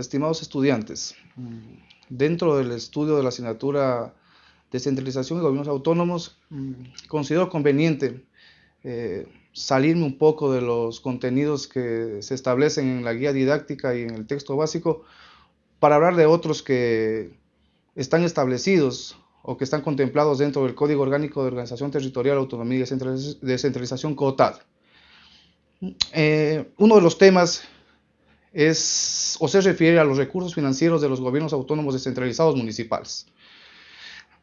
estimados estudiantes, dentro del estudio de la asignatura Descentralización y Gobiernos Autónomos, considero conveniente eh, salirme un poco de los contenidos que se establecen en la guía didáctica y en el texto básico para hablar de otros que están establecidos o que están contemplados dentro del Código Orgánico de Organización Territorial, Autonomía y Descentralización COTAD. Eh, uno de los temas es o se refiere a los recursos financieros de los gobiernos autónomos descentralizados municipales.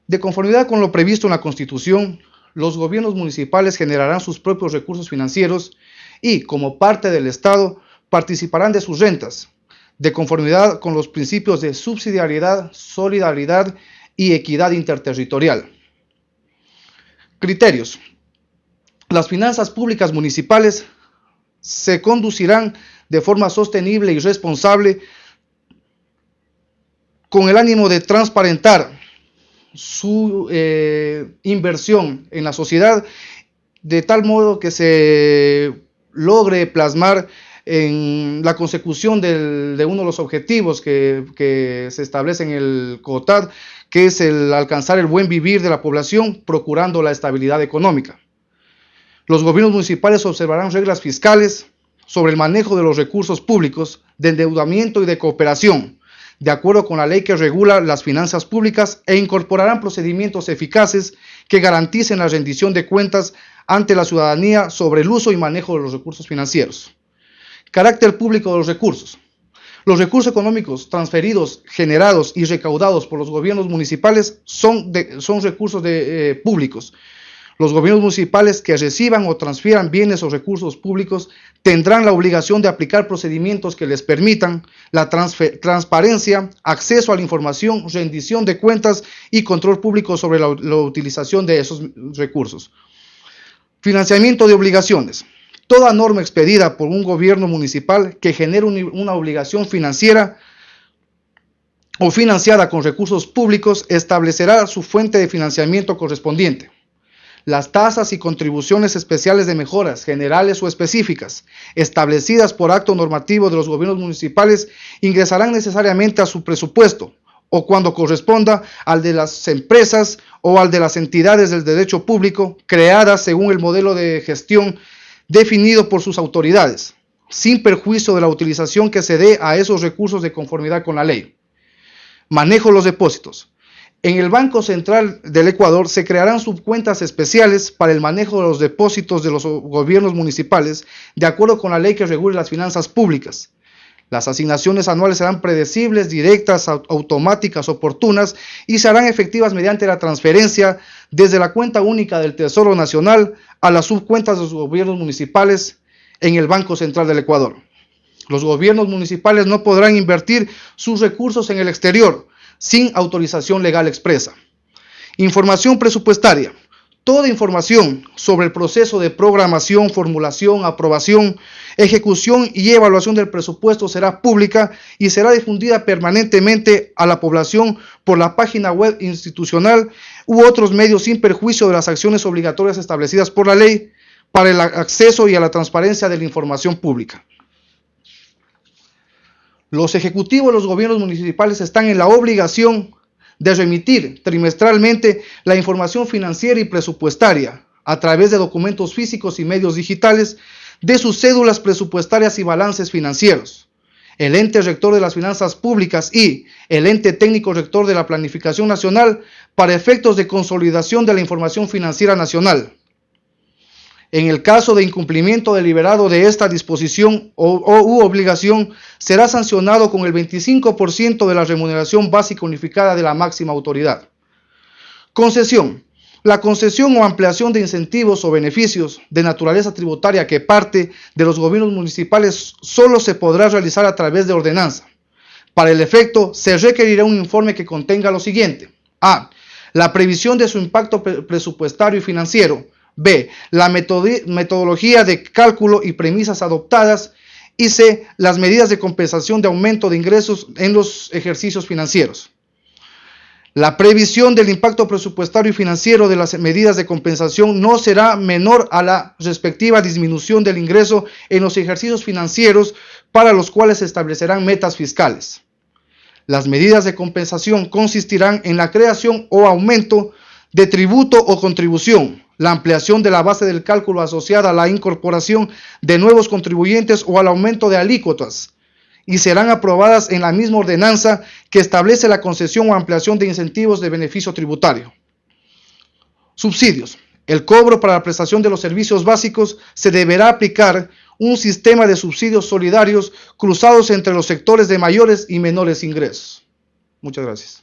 De conformidad con lo previsto en la Constitución, los gobiernos municipales generarán sus propios recursos financieros y, como parte del Estado, participarán de sus rentas, de conformidad con los principios de subsidiariedad, solidaridad y equidad interterritorial. Criterios. Las finanzas públicas municipales se conducirán de forma sostenible y responsable con el ánimo de transparentar su eh, inversión en la sociedad de tal modo que se logre plasmar en la consecución de uno de los objetivos que, se establece en el COTAD, que es el alcanzar el buen vivir de la población procurando la estabilidad económica. Los gobiernos municipales observarán reglas fiscales sobre el manejo de los recursos públicos, de endeudamiento y de cooperación, de acuerdo con la ley que regula las finanzas públicas e incorporarán procedimientos eficaces que garanticen la rendición de cuentas ante la ciudadanía sobre el uso y manejo de los recursos financieros. Carácter público de los recursos. Los recursos económicos transferidos, generados y recaudados por los gobiernos municipales son, son recursos eh, públicos los gobiernos municipales que reciban o transfieran bienes o recursos públicos tendrán la obligación de aplicar procedimientos que les permitan la transparencia, acceso a la información, rendición de cuentas y control público sobre la, utilización de esos recursos. Financiamiento de obligaciones. Toda norma expedida por un gobierno municipal que genere una obligación financiera o financiada con recursos públicos establecerá su fuente de financiamiento correspondiente. Las tasas y contribuciones especiales de mejoras, generales o específicas, establecidas por acto normativo de los gobiernos municipales, ingresarán necesariamente a su presupuesto o cuando corresponda al de las empresas o al de las entidades del derecho público creadas según el modelo de gestión definido por sus autoridades, sin perjuicio de la utilización que se dé a esos recursos de conformidad con la ley. Manejo los depósitos. En el Banco Central del Ecuador se crearán subcuentas especiales para el manejo de los depósitos de los gobiernos municipales, de acuerdo con la ley que regule las finanzas públicas. Las asignaciones anuales serán predecibles, directas, automáticas, oportunas y se harán efectivas mediante la transferencia desde la cuenta única del Tesoro Nacional a las subcuentas de los gobiernos municipales en el Banco Central del Ecuador. Los gobiernos municipales no podrán invertir sus recursos en el exterior, sin autorización legal expresa. Información presupuestaria. Toda información sobre el proceso de programación, formulación, aprobación, ejecución y evaluación del presupuesto será pública y será difundida permanentemente a la población por la página web institucional u otros medios sin perjuicio de las acciones obligatorias establecidas por la ley para el acceso y a la transparencia de la información pública. Los ejecutivos de los gobiernos municipales están en la obligación de remitir trimestralmente la información financiera y presupuestaria a través de documentos físicos y medios digitales de sus cédulas presupuestarias y balances financieros. El ente rector de las finanzas públicas y el ente técnico rector de la planificación nacional para efectos de consolidación de la información financiera nacional. En el caso de incumplimiento deliberado de esta disposición o, u obligación, será sancionado con el 25% de la remuneración básica unificada de la máxima autoridad. Concesión. La concesión o ampliación de incentivos o beneficios de naturaleza tributaria que parte de los gobiernos municipales solo se podrá realizar a través de ordenanza. Para el efecto, se requerirá un informe que contenga lo siguiente. A. La previsión de su impacto presupuestario y financiero B. La metodología de cálculo y premisas adoptadas. Y C. Las medidas de compensación de aumento de ingresos en los ejercicios financieros. La previsión del impacto presupuestario y financiero de las medidas de compensación no será menor a la respectiva disminución del ingreso en los ejercicios financieros para los cuales se establecerán metas fiscales. Las medidas de compensación consistirán en la creación o aumento de tributo o contribución, la ampliación de la base del cálculo asociada a la incorporación de nuevos contribuyentes o al aumento de alícuotas, y serán aprobadas en la misma ordenanza que establece la concesión o ampliación de incentivos de beneficio tributario. Subsidios. El cobro para la prestación de los servicios básicos se deberá aplicar un sistema de subsidios solidarios cruzados entre los sectores de mayores y menores ingresos. Muchas gracias.